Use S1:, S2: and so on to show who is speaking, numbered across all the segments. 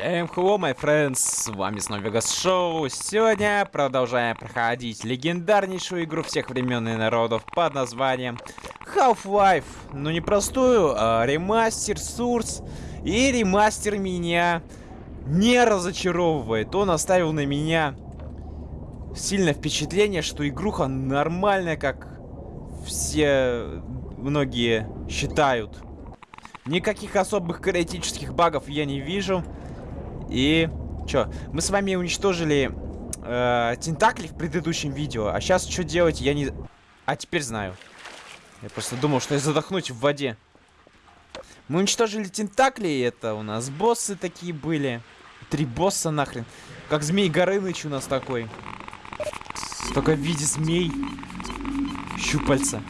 S1: Всем hello, my friends, с вами снова Vegas Show. Сегодня продолжаем проходить легендарнейшую игру всех времен и народов под названием Half-Life. Ну не простую, а ремастер Source. И ремастер меня не разочаровывает. Он оставил на меня сильное впечатление, что игруха нормальная, как все многие считают. Никаких особых критических багов я не вижу. И... Чё? Мы с вами уничтожили э, тентакли в предыдущем видео. А сейчас что делать, я не... А теперь знаю. Я просто думал, что я задохнусь в воде. Мы уничтожили тентакли, это у нас боссы такие были. Три босса нахрен. Как змей Горыныч у нас такой. Только в виде змей. Щупальца.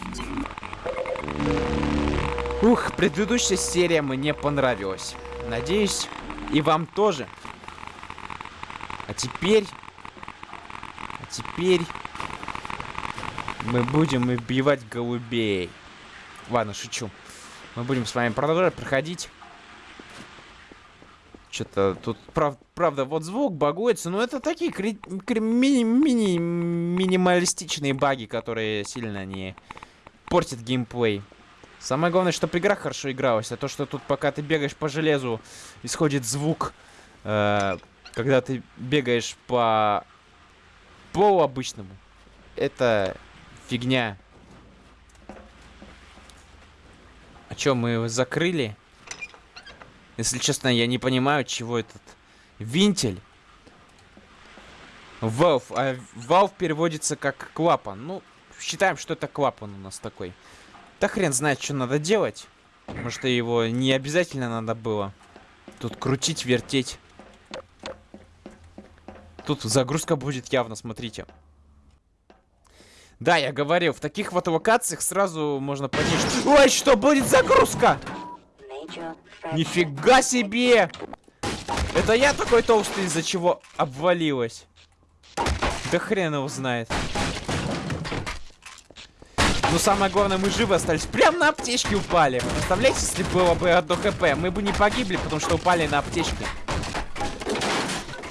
S1: Ух, предыдущая серия мне понравилась. Надеюсь, и вам тоже. А теперь... А теперь... Мы будем убивать голубей. Ладно, шучу. Мы будем с вами продолжать проходить. Что-то тут, прав, правда, вот звук багуется, но это такие кри кри мини мини минималистичные баги, которые сильно не портят геймплей. Самое главное, чтобы игра хорошо игралась, а то, что тут пока ты бегаешь по железу, исходит звук, э, когда ты бегаешь по полу обычному, это фигня. А чё, мы его закрыли? Если честно, я не понимаю, чего этот винтель. Valve. А Valve переводится как клапан. Ну, считаем, что это клапан у нас такой. Да хрен знает, что надо делать. Может, его не обязательно надо было. Тут крутить, вертеть. Тут загрузка будет явно, смотрите. Да, я говорил, в таких вот локациях сразу можно понять. Ой, что будет загрузка? Нифига себе! Это я такой толстый, из-за чего обвалилась. Да хрен его знает. Но самое главное, мы живы остались. Прям на аптечке упали. Представляете, если было бы одно хп, мы бы не погибли, потому что упали на аптечке.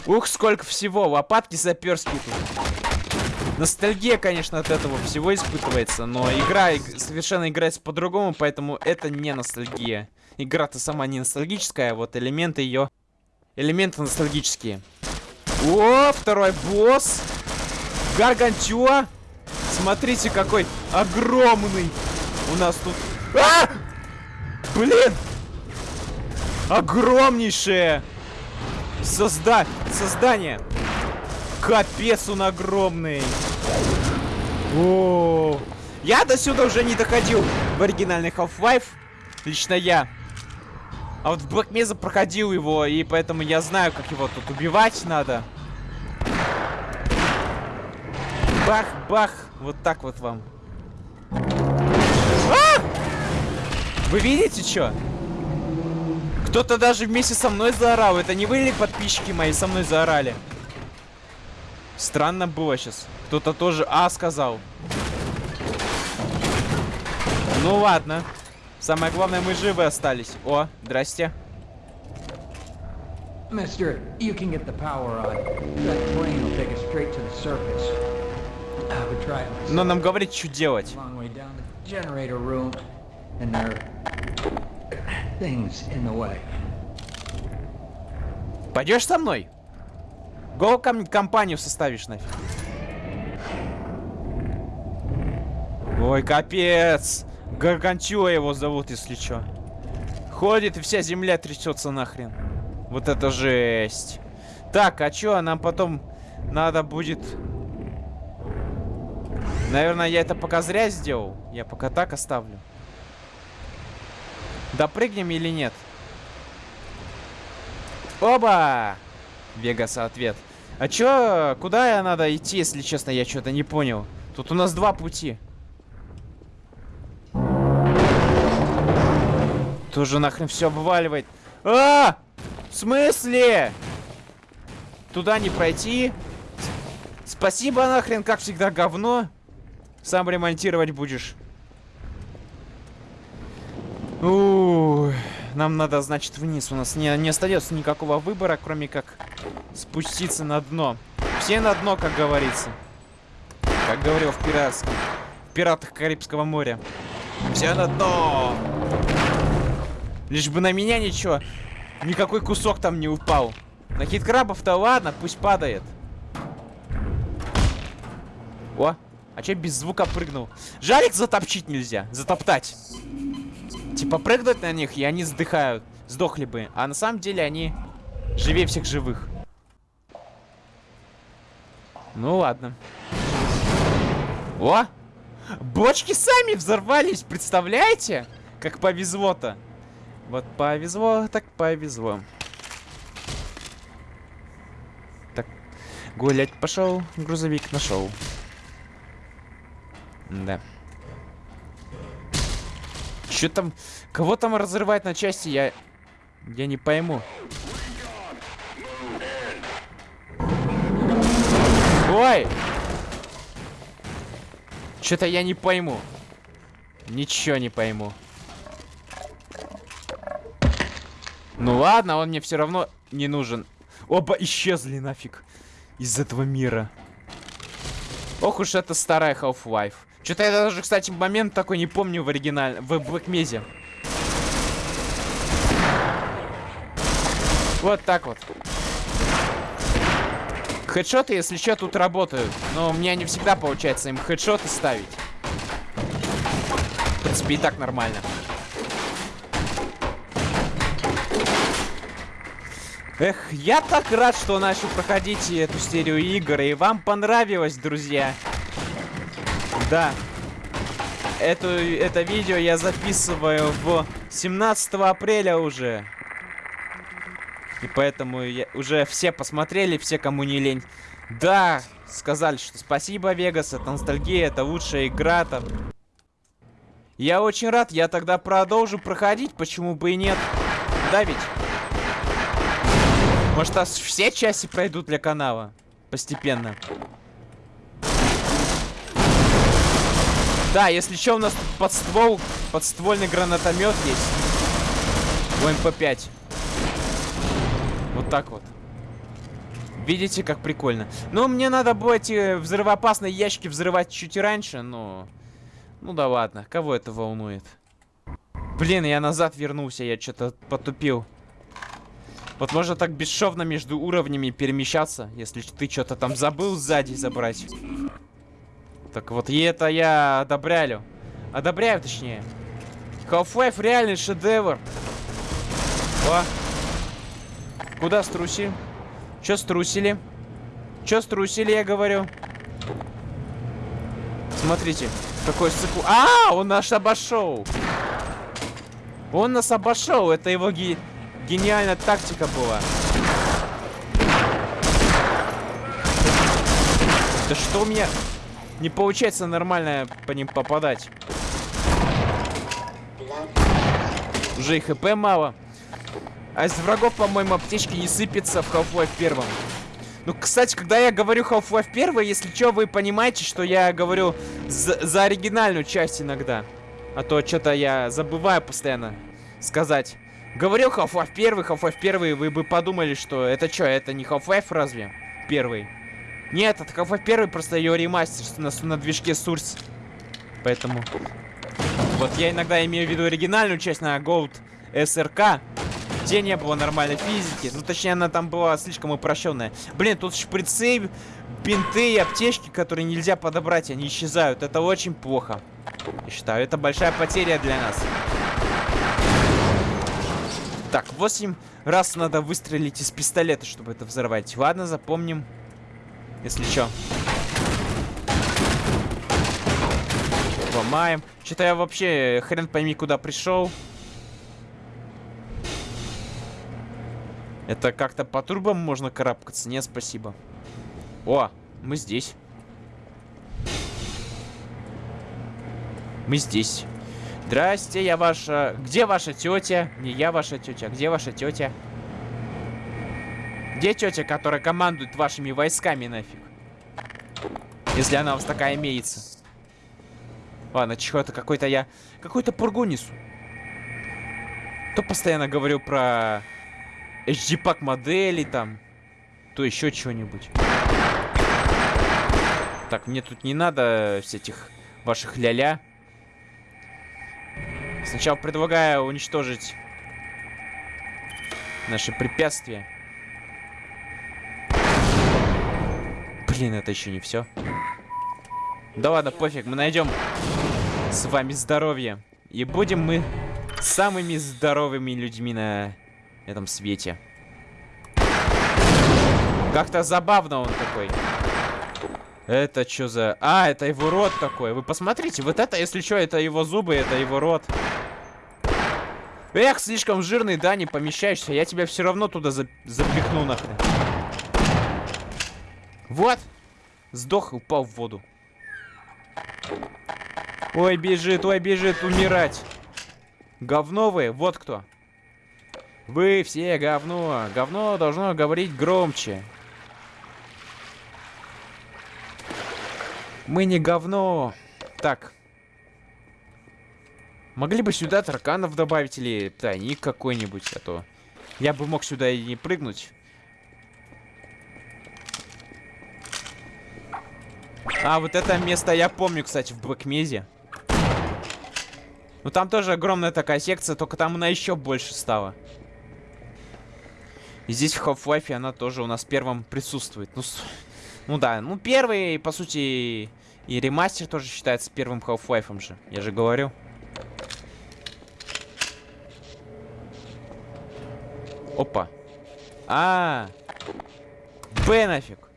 S1: Ух, сколько всего. Лопатки саперские тут. Ностальгия, конечно, от этого всего испытывается, но игра совершенно играется по-другому, поэтому это не ностальгия. Игра-то сама не ностальгическая, а вот элементы ее... Элементы ностальгические. О, второй босс! Гаргантюа! Смотрите, какой огромный у нас тут... А! Блин! Огромнейшее! Созда... Создание! Капец он огромный! О, Я до сюда уже не доходил в оригинальный Half-Life. Лично я. А вот в Black Mesa проходил его, и поэтому я знаю, как его тут убивать надо. Бах-бах. Вот так вот вам. Вы видите, что? Кто-то даже вместе со мной заорал. Это не вы или подписчики мои со мной заорали? Странно было сейчас. Кто-то тоже А сказал. Ну ладно. Самое главное, мы живы остались. О, здрасте. Mister, you can get the power on. That plane will take us straight to the surface. Но нам говорит, что делать. Пойдешь со мной? Го ком компанию составишь нафиг. Ой, капец. Гаргантюа его зовут, если что. Ходит и вся земля трясется нахрен. Вот это жесть. Так, а чё, нам потом надо будет Наверное, я это пока зря сделал. Я пока так оставлю. Допрыгнем или нет? Оба! Вегаса ответ. А чё, куда я надо идти, если честно, я что-то не понял. Тут у нас два пути. Тоже нахрен все обваливает. А! В смысле? Туда не пройти? Спасибо нахрен, как всегда, говно. Сам ремонтировать будешь. Ух. нам надо, значит, вниз. У нас не, не остается никакого выбора, кроме как спуститься на дно. Все на дно, как говорится. Как говорил в пиратском. В пиратах Карибского моря. Все на дно! Лишь бы на меня ничего. Никакой кусок там не упал. На хит-крабов-то ладно, пусть падает. О, а че без звука прыгнул? Жалик затопчить нельзя, затоптать. Типа прыгнуть на них, и они сдыхают. Сдохли бы. А на самом деле они живее всех живых. Ну ладно. О! Бочки сами взорвались, представляете? Как повезло-то. Вот повезло, так повезло. Так, гулять пошел, грузовик нашел. Да. Что там? Кого там разрывает на части? Я... Я не пойму. Ой! Что-то я не пойму. Ничего не пойму. Ну ладно, он мне все равно не нужен. Оба исчезли нафиг из этого мира. Ох уж это старая Half-Life. Что-то я даже, кстати, момент такой не помню в оригинале, в Блэкмезе. Вот так вот. Хедшоты, если что, тут работают. Но у меня не всегда получается им хедшоты ставить. В принципе, и так нормально. Эх, я так рад, что начал проходить эту серию игр, и вам понравилось, друзья. Да. Эту, это видео я записываю в 17 апреля уже. И поэтому я, уже все посмотрели, все, кому не лень. Да, сказали, что спасибо, Вегас, это ностальгия, это лучшая игра там. Я очень рад, я тогда продолжу проходить, почему бы и нет. Да ведь? Может, аж все части пройдут для канала? Постепенно. Да, если что, у нас тут подствол, подствольный гранатомет есть. У МП-5. Вот так вот. Видите, как прикольно. Ну, мне надо было эти взрывоопасные ящики взрывать чуть раньше, но... Ну да ладно, кого это волнует? Блин, я назад вернулся, я что-то потупил. Вот можно так бесшовно между уровнями перемещаться, если ты что-то там забыл сзади забрать. Так вот, и это я одобряю. Одобряю, точнее. Half-Life реальный шедевр. О. Куда струсили? Чё струсили? Чё струсили, я говорю? Смотрите, какой сыку... А, он наш обошел. Он нас обошел. Это его ги... Гениальная тактика была. Да что у меня не получается нормально по ним попадать? Уже и хп мало. А из врагов, по-моему, аптечки не сыпятся в Half-Life первом. Ну, кстати, когда я говорю Half-Life 1, если что, вы понимаете, что я говорю за, за оригинальную часть иногда. А то что-то я забываю постоянно сказать. Говорил Half-Life 1, Half-Life 1, вы бы подумали, что это что, это не Half-Life разве? Первый. Нет, это Half-Life 1, просто ее ремастер на, на движке Source. Поэтому... Вот я иногда имею в виду оригинальную часть на Gold SRK, где не было нормальной физики. Ну, точнее, она там была слишком упрощенная. Блин, тут шприцы, бинты и аптечки, которые нельзя подобрать, они исчезают. Это очень плохо. Я считаю, это большая потеря для нас. Так, 8 раз надо выстрелить из пистолета, чтобы это взорвать. Ладно, запомним. Если что. Ломаем. Что-то я вообще хрен пойми, куда пришел. Это как-то по трубам можно карабкаться? Нет, спасибо. О, мы здесь. Мы здесь. Здрасте, я ваша... Где ваша тетя? Не я ваша тетя. Где ваша тетя? Где тетя, которая командует вашими войсками нафиг? Если она у вас такая имеется. Ладно, чего-то какой-то я... Какой-то пургу несу. То постоянно говорю про HD-пак модели там, то еще что-нибудь. Так, мне тут не надо всяких ваших ля-ля. Сначала предлагаю уничтожить наши препятствия. Блин, это еще не все. Да ладно, пофиг, мы найдем с вами здоровье. И будем мы самыми здоровыми людьми на этом свете. Как-то забавно он такой. Это что за... А, это его рот такой. Вы посмотрите, вот это, если что, это его зубы, это его рот. Эх, слишком жирный, да, не помещаешься. Я тебя все равно туда за... запихну нахрен. Вот. Сдох и упал в воду. Ой, бежит, ой, бежит умирать. Говно вы, вот кто. Вы все говно. Говно должно говорить громче. Мы не говно. Так. Могли бы сюда тараканов добавить или тайник какой-нибудь, а то я бы мог сюда и не прыгнуть. А, вот это место я помню, кстати, в Блэкмезе. Ну там тоже огромная такая секция, только там она еще больше стала. И здесь в Half-Life она тоже у нас первым присутствует. Ну, с... ну да, ну первый, по сути, и ремастер тоже считается первым Half-Life же. Я же говорю. Опа. А, -а, -а. Б нафиг.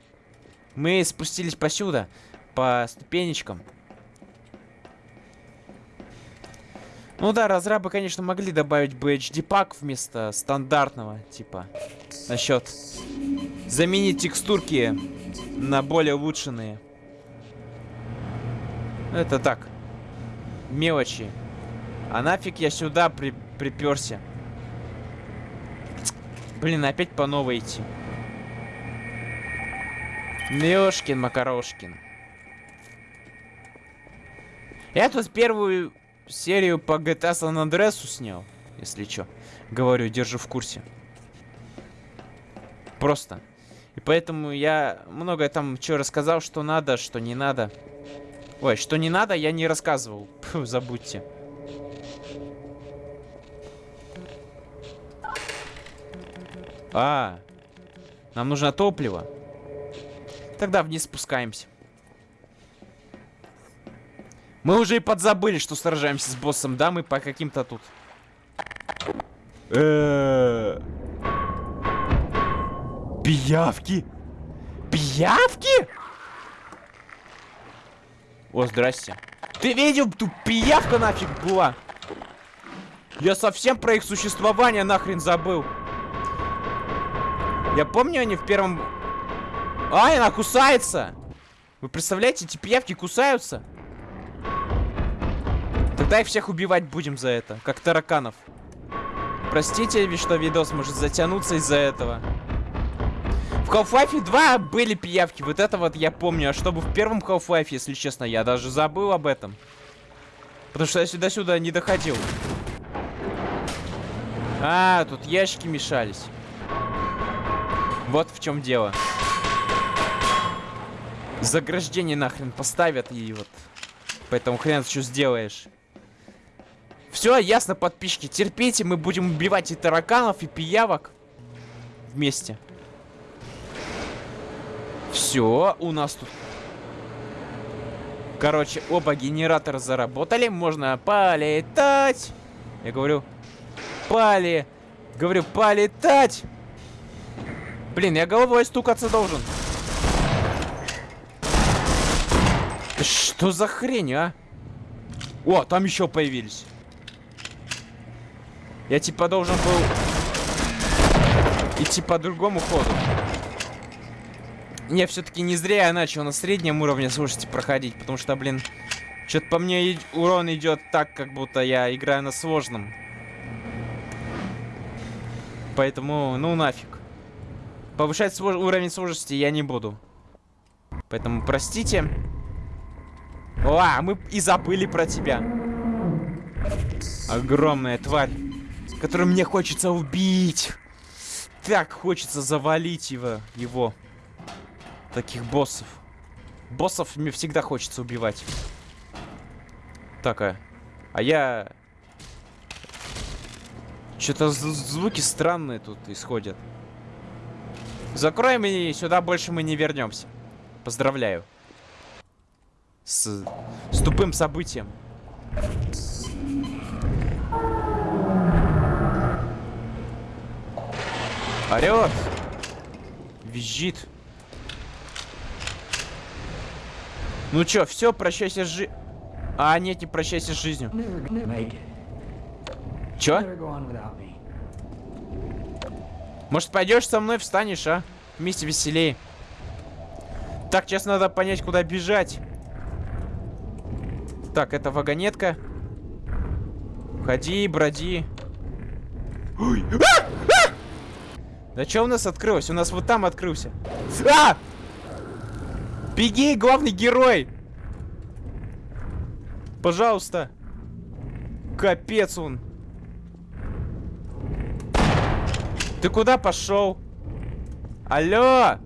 S1: Мы спустились посюда, по ступенечкам. Ну да, разрабы, конечно, могли добавить бы HD-пак вместо стандартного, типа, насчет заменить текстурки на более улучшенные. Это так, мелочи. А нафиг я сюда при приперся? Блин, опять по новой идти. Мешкин Макарошкин. Я тут первую серию по GTA San Andreas снял, если что. Говорю, держу в курсе. Просто. И поэтому я многое там что рассказал, что надо, что не надо. Ой, что не надо, я не рассказывал. Фу, забудьте. А, нам нужно топливо. Тогда вниз спускаемся. Мы уже и подзабыли, что сражаемся с боссом, да? Мы по каким-то тут. Пиявки! Пиявки? О, здрасте. Ты видел, тут пиявка нафиг была? Я совсем про их существование нахрен забыл. Я помню, они в первом Ай, она кусается! Вы представляете, эти пиявки кусаются? Тогда их всех убивать будем за это, как тараканов. Простите, что видос может затянуться из-за этого. В Half-Life 2 были пиявки, вот это вот я помню. А чтобы в первом Half-Life, если честно, я даже забыл об этом. Потому что я сюда-сюда не доходил. А, тут ящики мешались. Вот в чем дело заграждение нахрен поставят и вот. Поэтому хрен что сделаешь. Все, ясно, подписчики. Терпите, мы будем убивать и тараканов, и пиявок. Вместе. Все, у нас тут... Короче, оба генератора заработали. Можно полетать. Я говорю, пали... Говорю, полетать. Блин, я головой стукаться должен. Что за хрень, а? О, там еще появились. Я типа должен был идти по другому ходу. Не, все-таки не зря я начал на среднем уровне, слушайте, проходить. Потому что, блин, что-то по мне урон идет так, как будто я играю на сложном. Поэтому, ну нафиг. Повышать слож уровень сложности я не буду. Поэтому простите. А мы и забыли про тебя. Огромная тварь. который мне хочется убить. Так хочется завалить его. его. Таких боссов. Боссов мне всегда хочется убивать. Так, а, а я... Что-то звуки странные тут исходят. Закроем и сюда больше мы не вернемся. Поздравляю. С, с тупым событием. Орет. Визжит. Ну чё, все, прощайся с жи... А, нет, не прощайся с жизнью. Чё? Может, пойдешь со мной, встанешь, а? Вместе веселее. Так, сейчас надо понять, куда бежать. Так, это вагонетка. Ходи, броди. Ой. А! А! Да что у нас открылось? У нас вот там открылся. А! Беги, главный герой! Пожалуйста. Капец он. Ты куда пошел? Алло!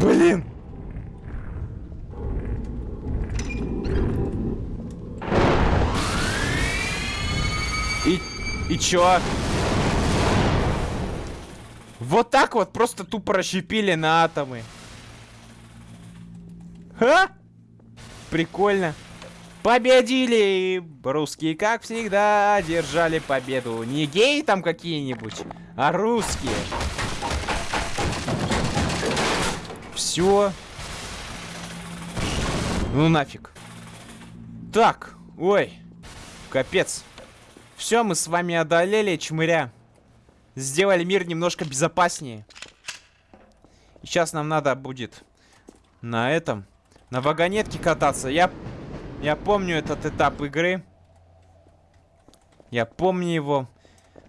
S1: Блин! И, чё? Вот так вот просто тупо расщепили на атомы. Ха? Прикольно. Победили! Русские, как всегда, держали победу. Не геи там какие-нибудь, а русские. Все. Ну нафиг. Так, ой, капец. Все, мы с вами одолели чмыря. Сделали мир немножко безопаснее. сейчас нам надо будет на этом, на вагонетке кататься. Я я помню этот этап игры. Я помню его.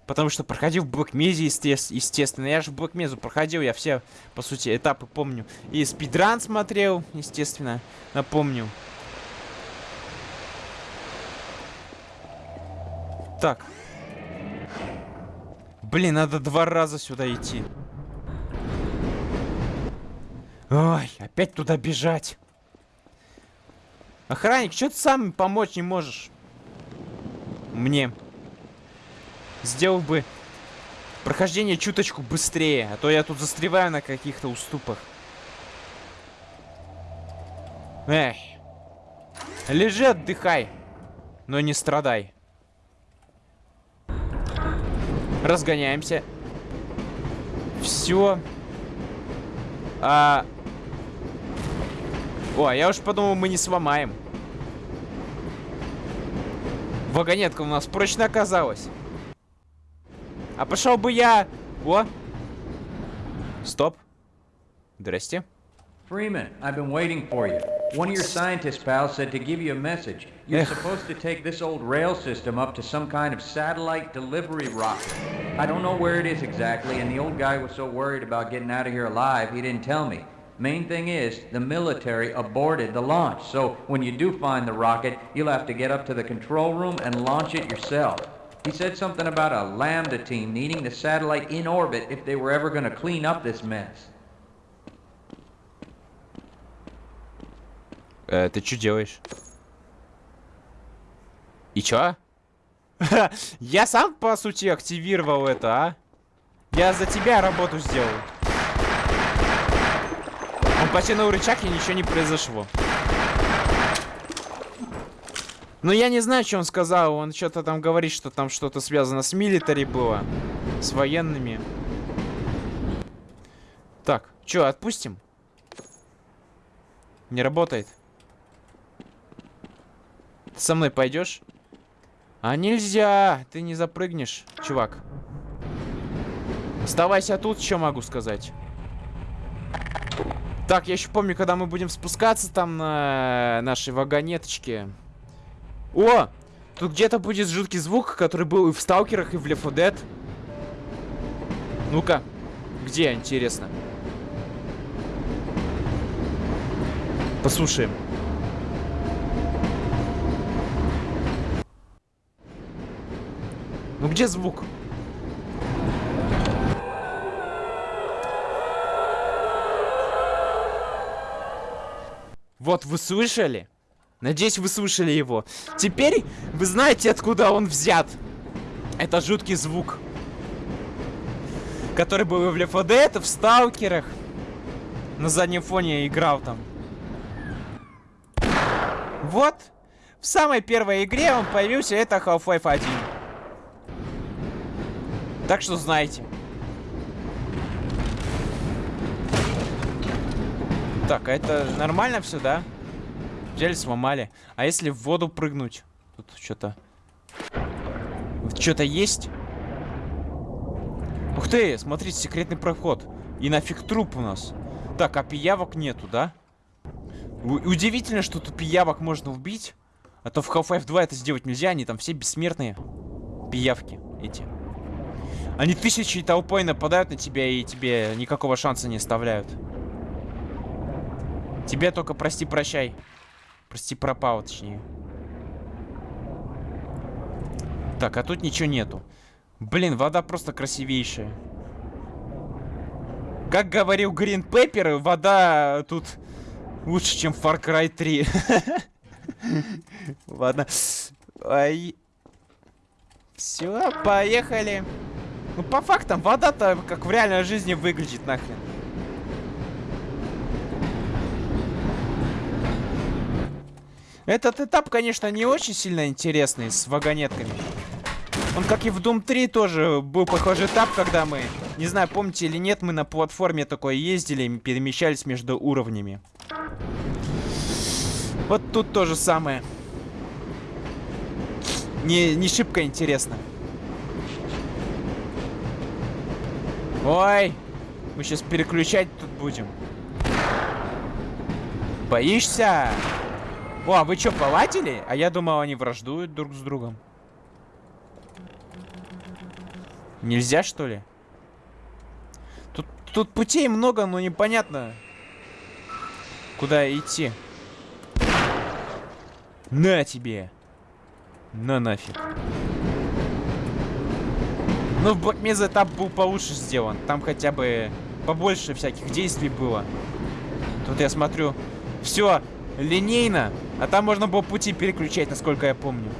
S1: Потому что проходил в Блэкмезе, естественно. Я же в Блэкмезу проходил, я все, по сути, этапы помню. И спидран смотрел, естественно. Напомню. Так. Блин, надо два раза сюда идти. Ой, опять туда бежать. Охранник, что ты сам помочь не можешь? Мне. Сделал бы прохождение чуточку быстрее, а то я тут застреваю на каких-то уступах. Эй. Лежи, отдыхай. Но не страдай. Разгоняемся. Все. А... О, я уж подумал, мы не сломаем. Вагонетка у нас прочно оказалась. А пошел бы я... О! Стоп. Здрасте.
S2: Freeman, I've been waiting for you. One of your scientist pals said to give you a message. You're supposed to take this old rail system up to some kind of satellite delivery rocket. I don't know where it is exactly, and the old guy was so worried about getting out of here alive, he didn't tell me. Main thing is, the military aborted the launch, so when you do find the rocket, you'll have to get up to the control room and launch it yourself. He said something about a Lambda team needing the satellite in orbit if they were ever going to clean up this mess.
S1: Э, ты что делаешь? И чё? Я сам, по сути, активировал это, а? Я за тебя работу сделал. Он потянул рычаг, и ничего не произошло. Но я не знаю, что он сказал. Он что-то там говорит, что там что-то связано с милитари было. С военными. Так, что, отпустим? Не работает. Ты со мной пойдешь? А нельзя! Ты не запрыгнешь, чувак. Оставайся тут, что могу сказать. Так, я еще помню, когда мы будем спускаться там на нашей вагонеточке. О! Тут где-то будет жуткий звук, который был и в Сталкерах, и в Left 4 Dead. Ну-ка. Где, интересно? Послушаем. Ну где звук? Вот, вы слышали? Надеюсь, вы слышали его. Теперь вы знаете, откуда он взят. Это жуткий звук. Который был в 4 Dead, в Сталкерах. На заднем фоне играл там. Вот. В самой первой игре он появился, это Half-Life 1. Так что знаете. Так, а это нормально все, да? Взяли, сломали. А если в воду прыгнуть? Тут что-то... Что-то есть? Ух ты, смотрите, секретный проход. И нафиг труп у нас. Так, а пиявок нету, да? У удивительно, что тут пиявок можно убить. А то в Half-Life 2 это сделать нельзя, они там все бессмертные. Пиявки эти. Они тысячи толпой нападают на тебя и тебе никакого шанса не оставляют. Тебе только прости-прощай. Прости, пропал, точнее. Так, а тут ничего нету. Блин, вода просто красивейшая. Как говорил Грин Пеппер, вода тут лучше, чем Far Cry 3. Ладно. Ай. Все, поехали. Ну, по фактам, вода-то как в реальной жизни выглядит нахрен. Этот этап, конечно, не очень сильно интересный с вагонетками. Он, как и в Doom 3, тоже был похожий этап, когда мы, не знаю, помните или нет, мы на платформе такой ездили и перемещались между уровнями. Вот тут то же самое. Не, не шибко интересно. Ой, мы сейчас переключать тут будем. Боишься? О, а вы что, повадили? А я думал, они враждуют друг с другом. Нельзя, что ли? Тут, тут путей много, но непонятно, куда идти. На тебе! На нафиг. Ну, в Black Mesa этап был получше сделан. Там хотя бы побольше всяких действий было. Тут я смотрю, все линейно, а там можно было пути переключать, насколько я помню.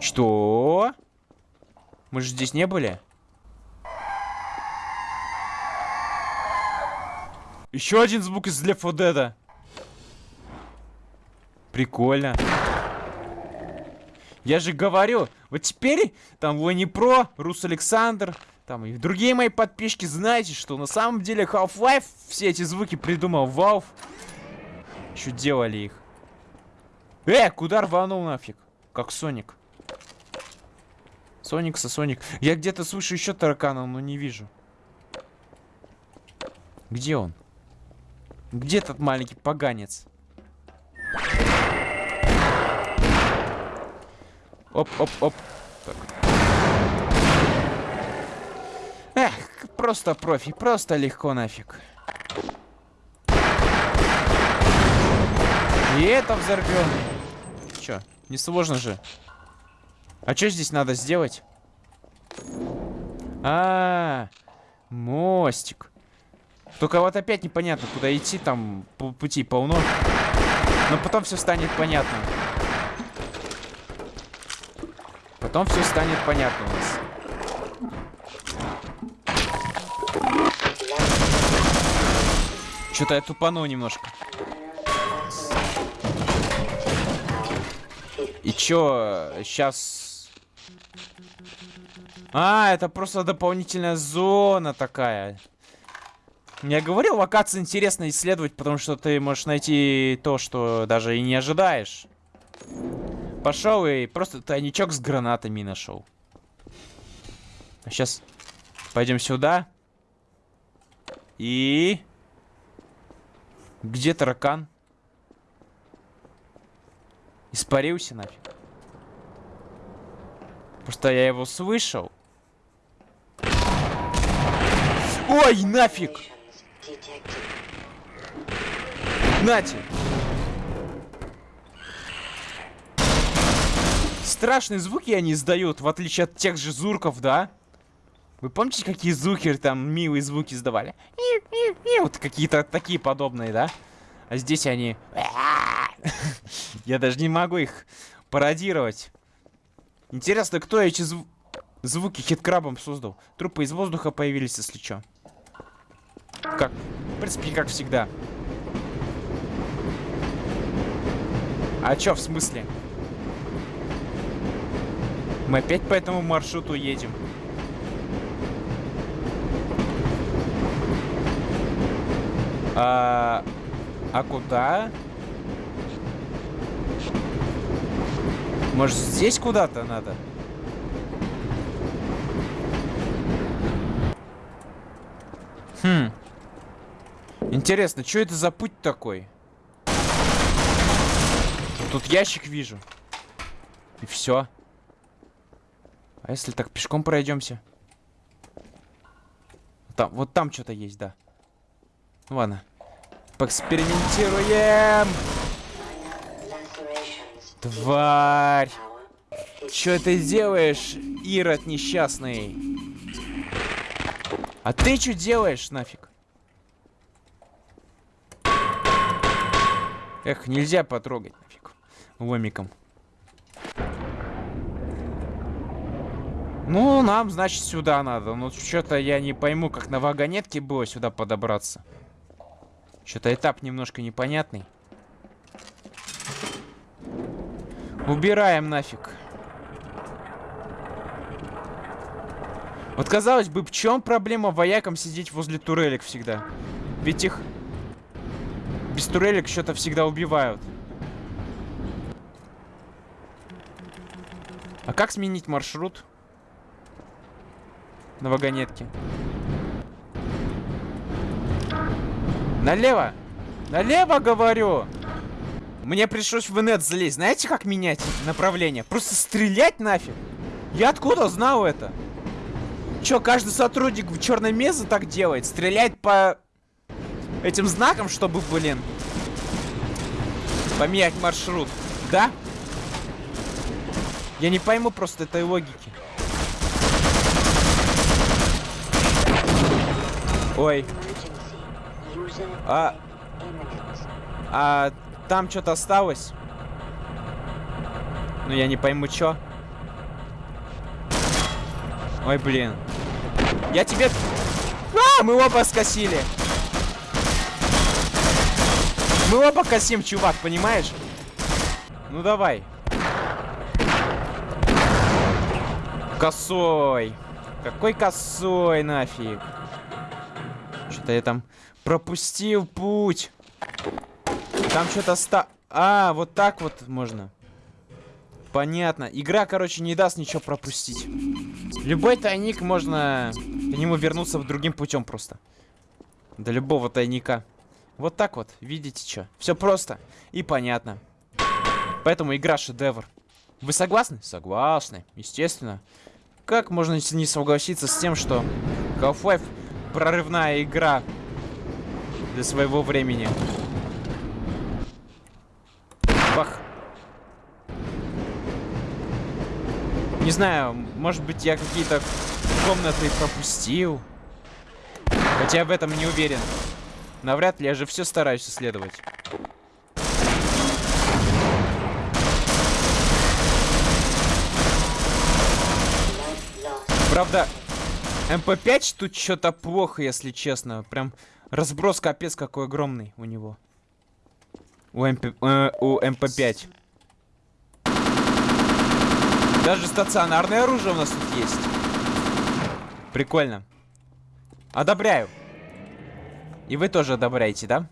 S1: Что? Мы же здесь не были? Еще один звук из Left 4 Dead. Прикольно. Я же говорю, вот теперь там Лони Про, Рус Александр, там и другие мои подписчики, знаете, что на самом деле Half-Life все эти звуки придумал Valve. Еще делали их. Э, куда рванул нафиг? Как Соник. Соник со Соник. Я где-то слышу еще таракана, но не вижу. Где он? Где этот маленький поганец? Оп-оп-оп. Эх, просто профи, просто легко нафиг. И это взорвем. Чё, несложно же. А что здесь надо сделать? А, -а, -а мостик. Только вот опять непонятно, куда идти, там пути полно. Но потом все станет понятно. Потом все станет понятно у нас. Что-то я тупанул немножко. И чё, сейчас... А, это просто дополнительная зона такая. Я говорил, локации интересно исследовать, потому что ты можешь найти то, что даже и не ожидаешь. Пошел и просто тайничок с гранатами нашел. А сейчас пойдем сюда. И... Где таракан? Испарился нафиг. Просто я его слышал. Ой, нафиг! Нате! Страшные звуки они издают, в отличие от тех же зурков, да? Вы помните, какие зукеры там милые звуки издавали? Вот какие-то такие подобные, да? А здесь они... Я даже не могу их пародировать. Интересно, кто эти зв... звуки хиткрабом создал? Трупы из воздуха появились, если что. Как? В принципе, как всегда. А чё в смысле? Мы опять по этому маршруту едем. А, а куда? Может, здесь куда-то надо? Хм. Интересно, что это за путь такой? Тут ящик вижу. И все. А если так пешком пройдемся? Там, вот там что-то есть, да. Ну ладно. Поэкспериментируем. Тварь. Что ты делаешь, Ирод несчастный? А ты что делаешь, нафиг? Эх, нельзя потрогать, нафиг. Ломиком. Ну, нам, значит, сюда надо. Ну, что-то я не пойму, как на вагонетке было сюда подобраться. Что-то этап немножко непонятный. Убираем нафиг. Вот казалось бы, в чем проблема воякам сидеть возле турелек всегда? Ведь их без турелек что-то всегда убивают. А как сменить маршрут? На вагонетке. Налево! Налево, говорю! Мне пришлось в инет залезть. Знаете, как менять направление? Просто стрелять нафиг. Я откуда знал это? Чё, каждый сотрудник в черной мезе так делает? Стрелять по этим знаком, чтобы, блин, поменять маршрут. Да? Я не пойму просто этой логики. Ой. А... А там что-то осталось? Ну, я не пойму, что. Ой, блин. Я тебе... А, мы оба скосили. Мы оба косим, чувак, понимаешь? Ну, давай. Косой. Какой косой, нафиг. Что-то я там пропустил путь. Там что-то ста... А, вот так вот можно. Понятно. Игра, короче, не даст ничего пропустить. Любой тайник можно к нему вернуться другим путем просто. До любого тайника. Вот так вот, видите что? Все просто и понятно. Поэтому игра шедевр. Вы согласны? Согласны, естественно. Как можно не согласиться с тем, что Half-Life прорывная игра для своего времени? Бах. Не знаю, может быть я какие-то комнаты пропустил. Хотя в этом не уверен. Навряд ли, я же все стараюсь исследовать. Правда, MP5 тут что-то плохо, если честно. Прям разброс капец какой огромный у него. У, MP, э, у MP5. Даже стационарное оружие у нас тут есть. Прикольно. Одобряю. И вы тоже одобряете, да?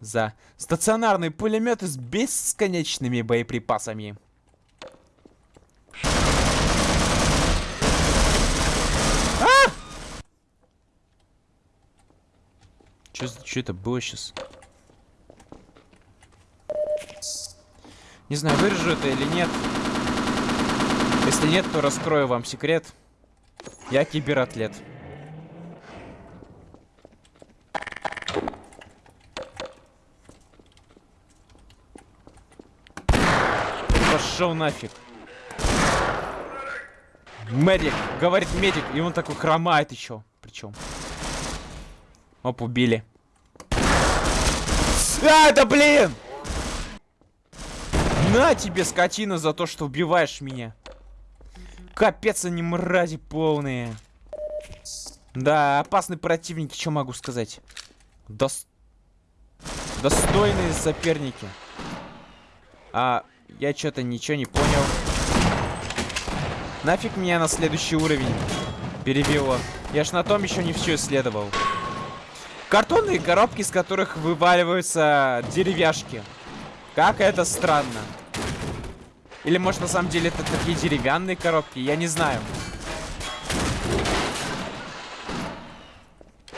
S1: За стационарные пулеметы с бесконечными боеприпасами. Что это было сейчас? Не знаю, вырежу это или нет. Если нет, то раскрою вам секрет. Я кибератлет. Пошел нафиг. Медик, говорит медик, и он такой хромает еще. Причем. Оп, убили. А, да блин! На тебе, скотина, за то, что убиваешь меня. Капец, они мрази полные. Да, опасные противники, что могу сказать. Дос... Достойные соперники. А, я что-то ничего не понял. Нафиг меня на следующий уровень перевело. Я ж на том еще не все исследовал. Картонные коробки, из которых вываливаются деревяшки. Как это странно. Или может на самом деле это такие деревянные коробки, я не знаю.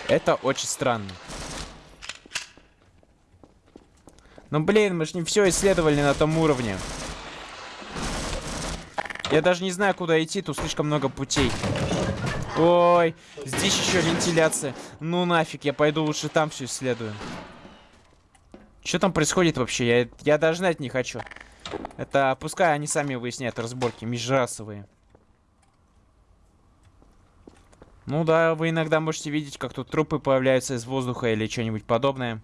S1: Это очень странно. Ну блин, мы ж не все исследовали на том уровне. Я даже не знаю, куда идти, тут слишком много путей. Ой, здесь еще вентиляция. Ну нафиг, я пойду лучше там все исследую. Что там происходит вообще? Я, я даже знать не хочу. Это пускай они сами выясняют разборки межрасовые. Ну да, вы иногда можете видеть, как тут трупы появляются из воздуха или что-нибудь подобное.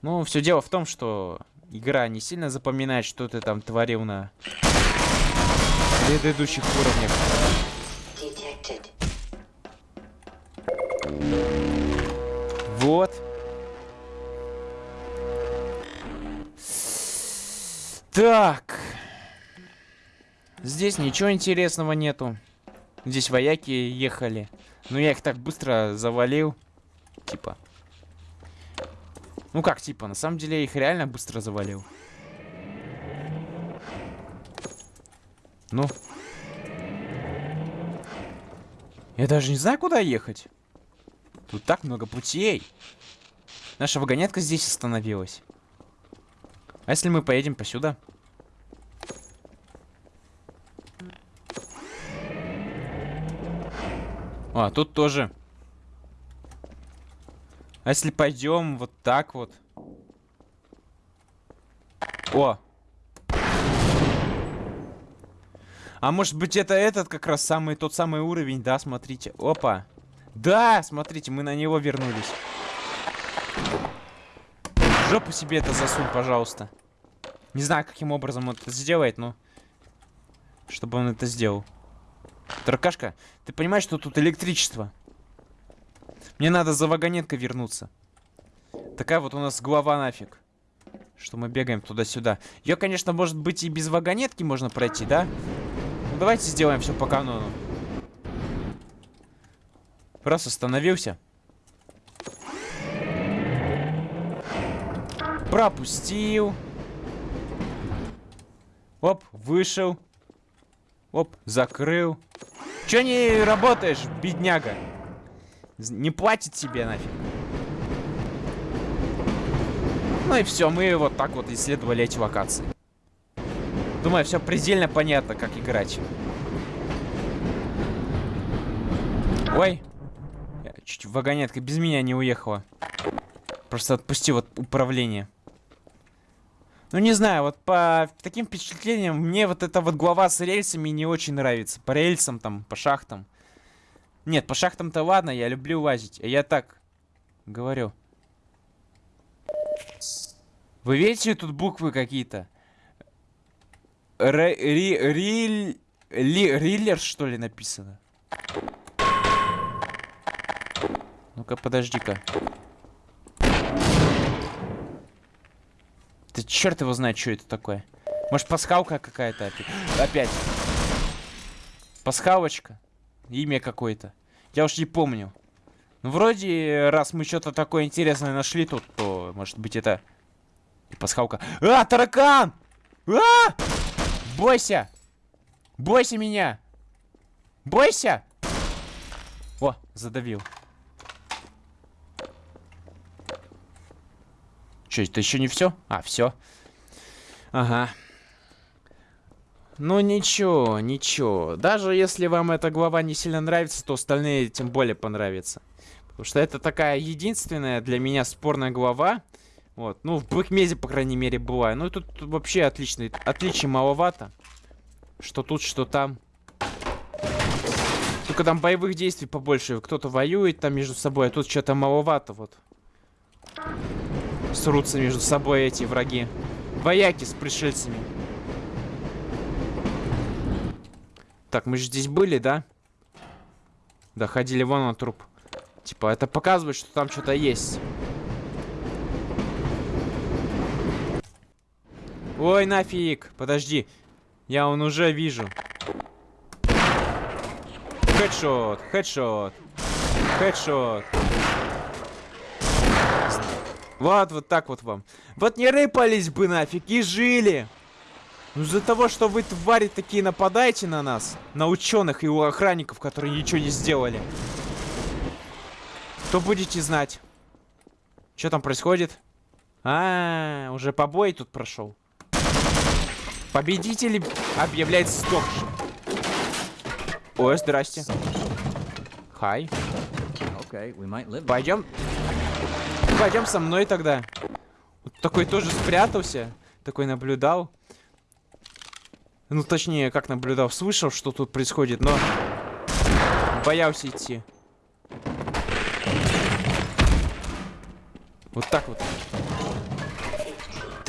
S1: Ну, все дело в том, что игра не сильно запоминает, что ты там творил на предыдущих уровнях. Вот. Так. Здесь ничего интересного нету. Здесь вояки ехали. Но я их так быстро завалил. Типа. Ну как, типа, на самом деле я их реально быстро завалил. Ну. Я даже не знаю, куда ехать. Тут так много путей. Наша вагонетка здесь остановилась. А если мы поедем посюда? А, тут тоже. А если пойдем вот так вот? О! А может быть это этот как раз самый, тот самый уровень, да, смотрите. Опа. Да, смотрите, мы на него вернулись. В жопу себе это засунь, пожалуйста. Не знаю, каким образом он это сделает, но... Чтобы он это сделал. Таркашка, ты понимаешь, что тут электричество? Мне надо за вагонеткой вернуться. Такая вот у нас голова нафиг. Что мы бегаем туда-сюда. Ее, конечно, может быть и без вагонетки можно пройти, да? Давайте сделаем все по канону. Раз остановился. Пропустил. Оп, вышел. Оп, закрыл. Че не работаешь, бедняга? Не платит тебе нафиг. Ну и все, мы вот так вот исследовали эти локации. Думаю, все предельно понятно, как играть. Ой. Я чуть вагонетка без меня не уехала. Просто отпустил от управления. Ну, не знаю, вот по таким впечатлениям мне вот эта вот глава с рельсами не очень нравится. По рельсам там, по шахтам. Нет, по шахтам-то ладно, я люблю лазить. А я так говорю. Вы видите, тут буквы какие-то? Риллер, что ли, написано? Ну-ка, подожди-ка. Ты черт его знает, что это такое. Может, пасхалка какая-то опять? Пасхалочка. Имя какое-то. Я уж не помню. Ну, вроде, раз мы что-то такое интересное нашли тут, то, может быть, это... Пасхалка. А, таракан! А! Бойся! Бойся меня! Бойся! О, задавил. Что, это еще не все? А, все. Ага. Ну ничего, ничего. Даже если вам эта глава не сильно нравится, то остальные тем более понравятся. Потому что это такая единственная для меня спорная глава. Вот, ну в Бэкмезе, по крайней мере, была. Ну тут вообще отличный, отличий маловато. Что тут, что там. Только там боевых действий побольше. Кто-то воюет там между собой, а тут что-то маловато вот. Срутся между собой эти враги. Вояки с пришельцами. Так, мы же здесь были, да? Да, ходили вон на труп. Типа, это показывает, что там что-то есть. Ой, нафиг. Подожди. Я он уже вижу. Хедшот, хедшот, хедшот. Вот, вот так вот вам. Вот не рыпались бы нафиг и жили. Ну из-за того, что вы, твари, такие нападаете на нас, на ученых и у охранников, которые ничего не сделали, то будете знать. Что там происходит? А, -а, -а уже побой тут прошел. Победитель объявляется сдохшим. Ой, здрасте. Хай. Пойдем. Пойдем со мной тогда. Вот такой тоже спрятался. Такой наблюдал. Ну, точнее, как наблюдал. Слышал, что тут происходит, но... Боялся идти. Вот так вот.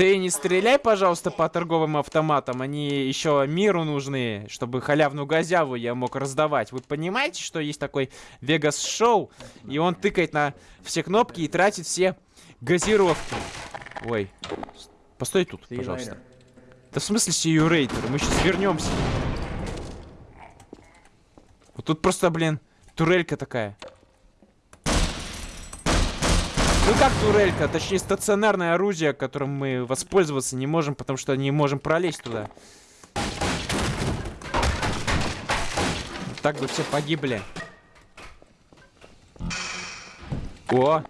S1: Ты не стреляй, пожалуйста, по торговым автоматам. Они еще миру нужны, чтобы халявную газяву я мог раздавать. Вы понимаете, что есть такой Вегас Шоу, и он тыкает на все кнопки и тратит все газировки. Ой, постой тут, пожалуйста. Да в смысле сию рейтер? Мы сейчас вернемся. Вот тут просто, блин, турелька такая. Ну как турелька, точнее стационарное орудие, которым мы воспользоваться не можем, потому что не можем пролезть туда. Так бы все погибли. О!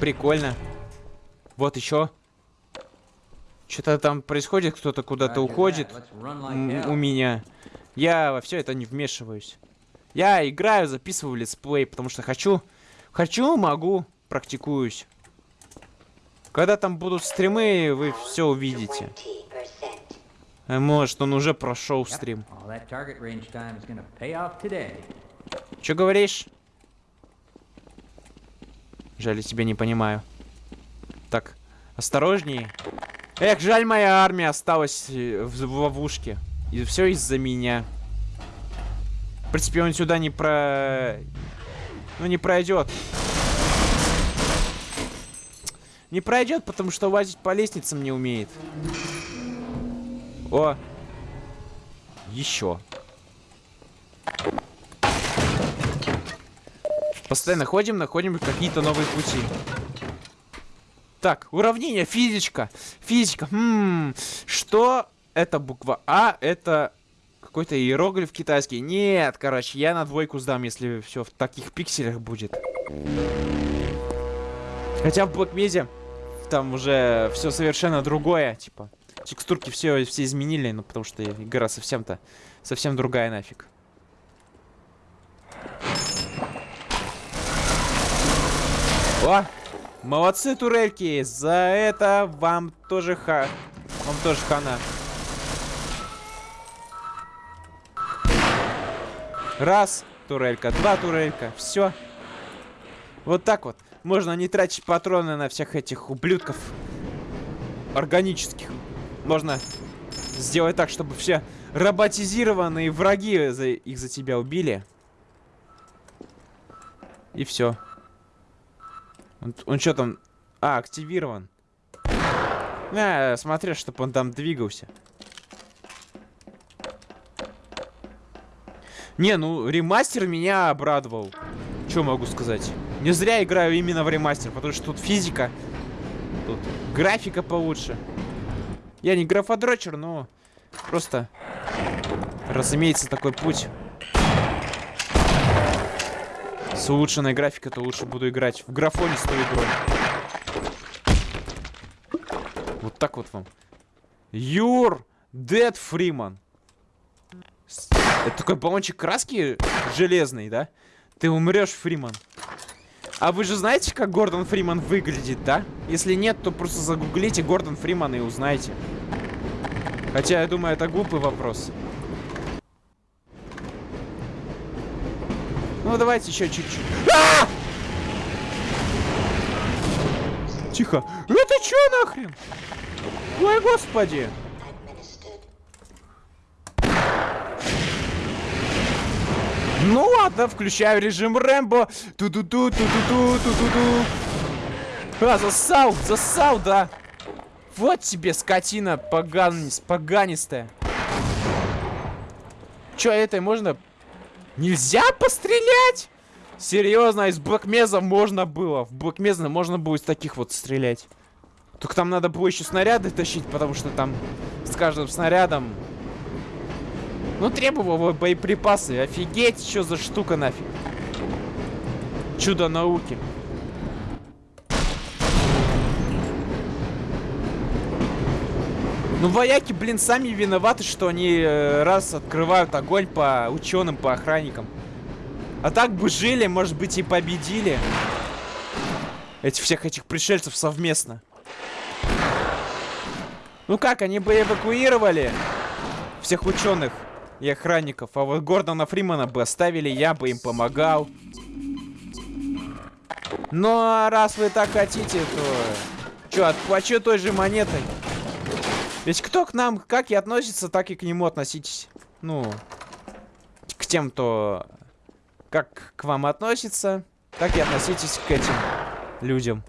S1: Прикольно. Вот еще. Что-то там происходит, кто-то куда-то уходит у меня. Я во все это не вмешиваюсь. Я играю, записываю летсплей, потому что хочу. Хочу, могу, практикуюсь. Когда там будут стримы, вы все увидите. А может, он уже прошел стрим. Что говоришь? Жаль, я тебя не понимаю. Так, осторожнее. Эх, жаль, моя армия осталась э, в, в ловушке. И все из-за меня. В принципе, он сюда не про... Ну, не пройдет. Не пройдет, потому что лазить по лестницам не умеет. О! Еще. Постоянно ходим, находим какие-то новые пути. Так, уравнение, физичка. Физика. Хм, что это буква А? Это какой-то иероглиф китайский. Нет, короче, я на двойку сдам, если все в таких пикселях будет. Хотя в Black там уже все совершенно другое, типа. Текстурки все, все изменили, ну потому что игра совсем-то совсем другая нафиг. О! Молодцы, турельки! За это вам тоже ха... Вам тоже хана. Раз турелька, два турелька. Все. Вот так вот. Можно не тратить патроны на всех этих ублюдков. Органических. Можно сделать так, чтобы все роботизированные враги за... их за тебя убили. И все. Он, он что там? А, активирован. На, смотря, чтобы он там двигался. Не, ну, ремастер меня обрадовал. Что могу сказать? Не зря играю именно в ремастер, потому что тут физика. Тут графика получше. Я не графодрочер, но просто, разумеется, такой путь. С улучшенной графикой, то лучше буду играть в графоне с той игрой. Вот так вот вам. Юр! Дед Фриман. Это такой баллончик краски железный, да? Ты умрешь, Фриман. А вы же знаете, как Гордон Фриман выглядит, да? Если нет, то просто загуглите Гордон Фриман и узнаете. Хотя, я думаю, это глупый вопрос. Ну, давайте еще чуть-чуть. А! Тихо. Это что нахрен? Ой, господи. Ну ладно, включаю режим Рэмбо. Ту-ду-ду, ту-ду-ду, ту-ду-ду. А, засал, засал, да. Вот тебе скотина поган... поганистая. Чё, этой можно... Нельзя пострелять? Серьезно, из Блэкмеза можно было. В Блэкмеза можно было из таких вот стрелять. Только там надо было еще снаряды тащить, потому что там с каждым снарядом... Ну, требовало боеприпасы. Офигеть, что за штука нафиг. Чудо науки. Ну, вояки, блин, сами виноваты, что они э, раз открывают огонь по ученым, по охранникам. А так бы жили, может быть, и победили. Эти всех этих пришельцев совместно. Ну как, они бы эвакуировали всех ученых и охранников, а вот Гордона Фримана бы оставили, я бы им помогал. Ну, а раз вы так хотите, то... Чё, отплачу той же монетой. Ведь кто к нам как и относится, так и к нему относитесь. Ну, к тем, кто как к вам относится, так и относитесь к этим людям.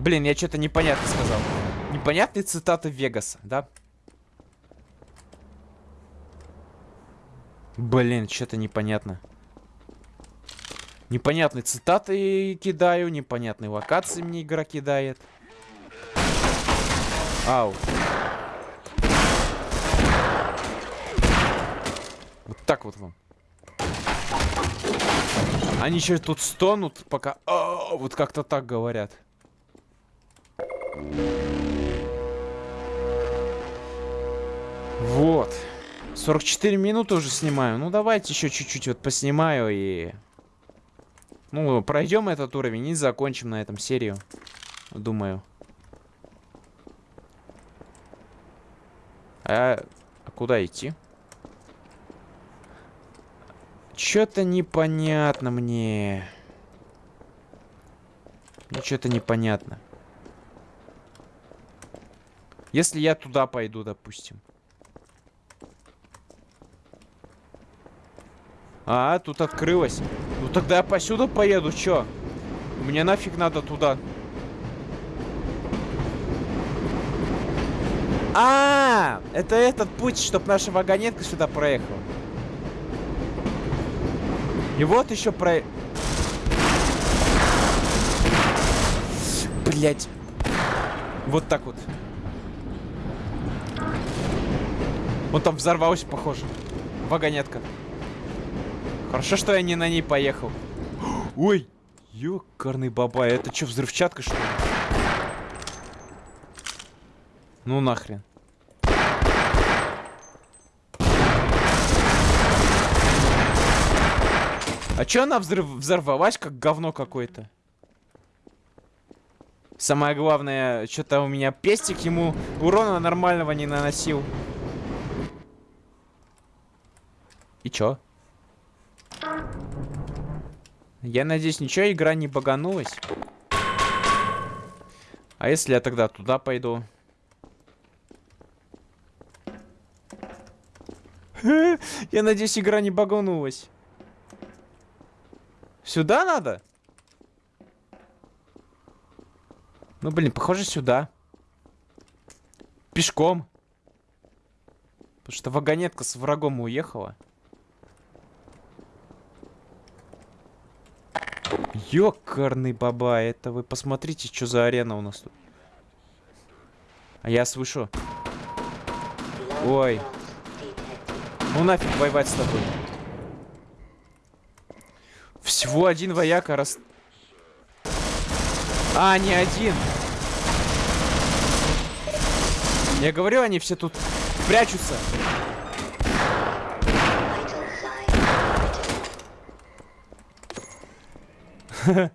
S1: Блин, я что-то непонятно сказал. Непонятные цитаты Вегаса, да? Блин, что-то непонятно. Непонятные цитаты кидаю, непонятные локации мне игра кидает. Ау. Вот так вот вам. Они еще тут стонут, пока... О, вот как-то так говорят. Вот. 44 минуты уже снимаю. Ну, давайте еще чуть-чуть вот поснимаю и... Ну, пройдем этот уровень и закончим на этом серию. Думаю. А, а куда идти? Что-то непонятно мне. Мне что-то непонятно. Если я туда пойду, допустим. А, тут открылось. Ну тогда я посюда поеду, чё? Мне нафиг надо туда. А, -а, -а это этот путь, чтобы наша вагонетка сюда проехала. И вот еще про... Блять. Вот так вот. Он там взорвался, похоже. Вагонетка. Хорошо, что я не на ней поехал. Ой, ёкарный бабай. Это что, взрывчатка, что ли? Ну нахрен. А чё она взрыв взорвалась, как говно какое-то? Самое главное, что-то у меня пестик ему урона нормального не наносил. И чё? Я надеюсь, ничего, игра не баганулась. А если я тогда туда пойду? Я надеюсь, игра не баганулась. Сюда надо? Ну, блин, похоже, сюда. Пешком. Потому что вагонетка с врагом уехала. Ёкарный баба, это вы посмотрите, что за арена у нас тут. А я слышу. Ой. Ну нафиг воевать с тобой. Всего один вояка раз... А, не один. Я говорю, они все тут прячутся.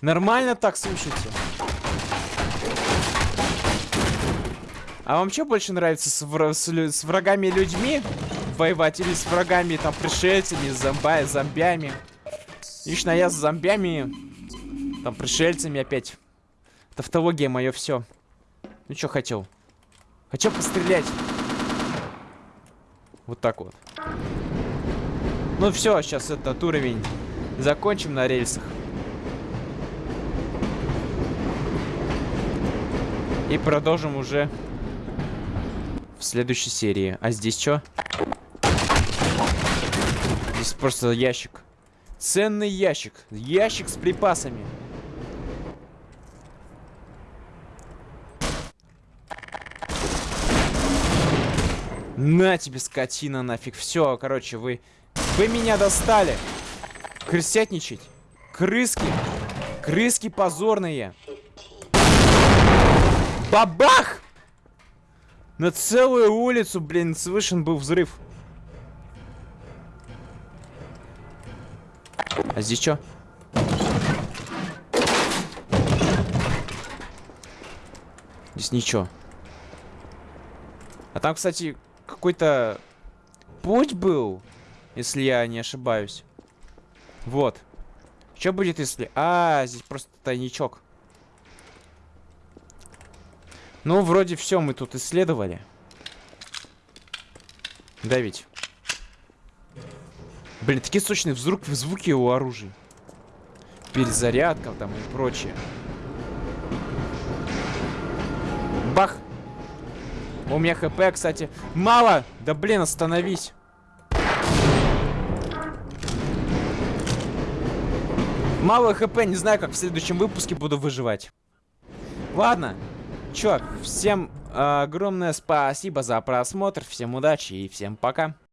S1: Нормально так, слушайте. А вам что больше нравится с, вра- с с врагами людьми воевать или с врагами, там, пришельцами, зомба зомбями? Лично я с зомбями, там, пришельцами опять. Тавтология мое все. Ну что хотел? Хочу пострелять. Вот так вот. Ну все, сейчас этот уровень закончим на рельсах. И продолжим уже в следующей серии. А здесь что? Здесь просто ящик. Ценный ящик. Ящик с припасами. На тебе, скотина, нафиг. Все, короче, вы... Вы меня достали. Крысятничать. Крыски. Крыски позорные. Бабах! На целую улицу, блин, слышен был взрыв. А здесь что? Здесь ничего. А там, кстати, какой-то путь был, если я не ошибаюсь. Вот. Что будет, если... А, здесь просто тайничок. Ну, вроде все мы тут исследовали. Да ведь? Блин, такие сочные взрук, звуки у оружия. Перезарядка там и прочее. Бах! У меня хп, кстати, мало! Да блин, остановись! Мало хп, не знаю, как в следующем выпуске буду выживать. Ладно, чё, всем э, огромное спасибо за просмотр, всем удачи и всем пока.